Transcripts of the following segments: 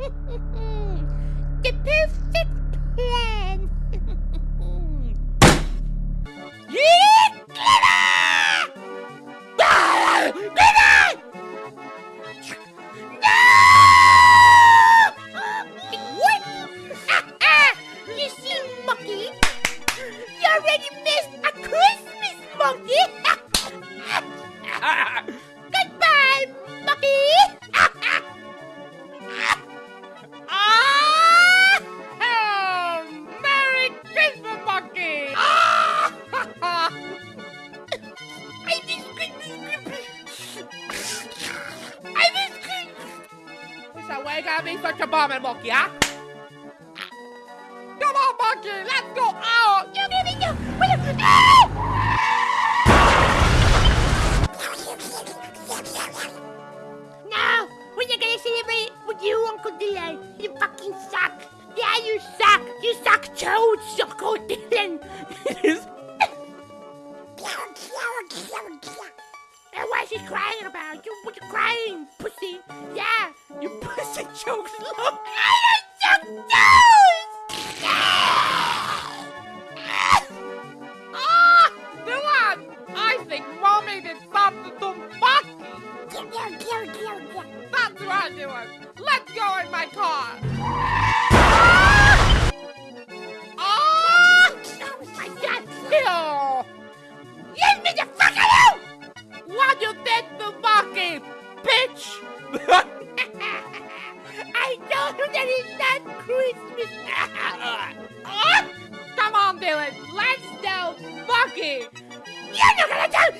the perfect plan. yeah, Clever! Christmas! So why you gotta be such a bummer, monkey, crying about? You, what you crying, pussy? Yeah, you pussy jokes. Look, I don't suck toes! Ah! Dylan! I think mommy did something to monkey! That's right, Dylan! Let's go in my car! I told you that it's not Christmas. Ah! Come on, Dylan, let's tell monkey! You're not gonna tell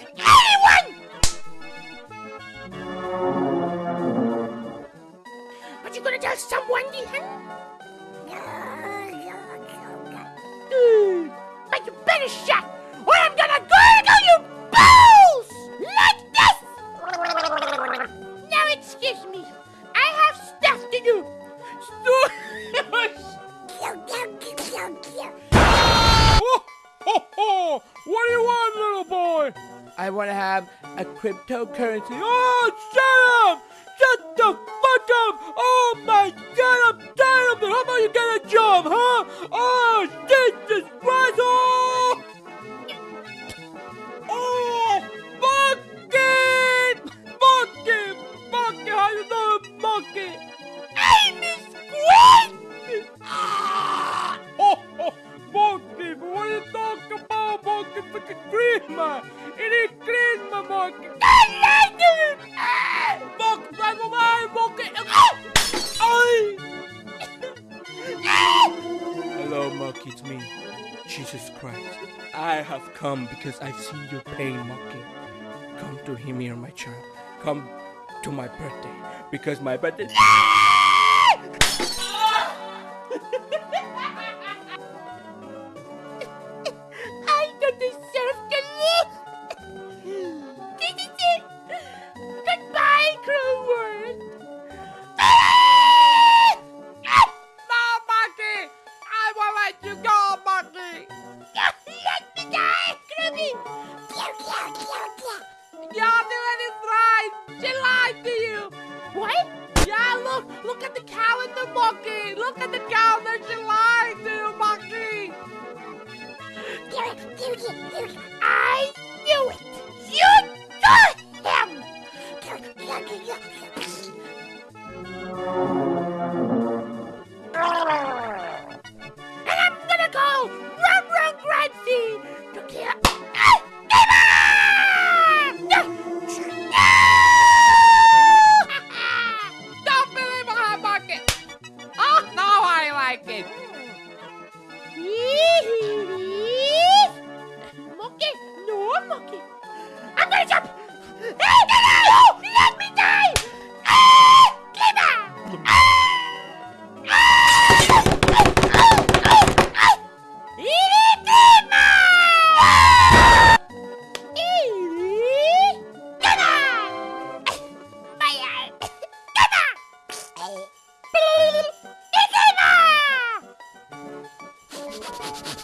excuse me, I have stuff to do. Oh, ho, ho! What do you want, little boy? I want to have a cryptocurrency. Oh, shut up! Shut the fuck up! Oh my god, I'm tired of it! How about you get a job, huh? Oh, Christmas! It is Christmas, monkey! I like it! Monkey, drive away, monkey! Ah! Ay! Hello, monkey, it's me, Jesus Christ. I have come because I've seen your pain, monkey. Come to hear me, my child. Come to my birthday because my birthday. you go, monkey! Let me die, Kroogie! You're doing it right! She lied to you! What? Yeah, look! Look at the calendar, monkey! Look at the calendar! She lied to you, monkey!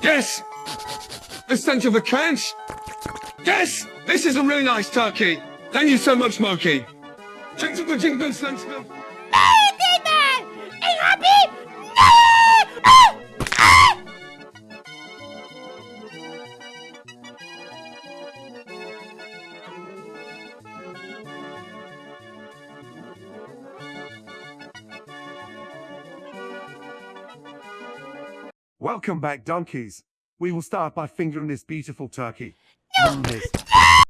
Yes! The stench of the cash! Yes! This is a really nice turkey! Thank you so much, Smokey! Jingle, Welcome back, donkeys. We will start by fingering this beautiful turkey. No!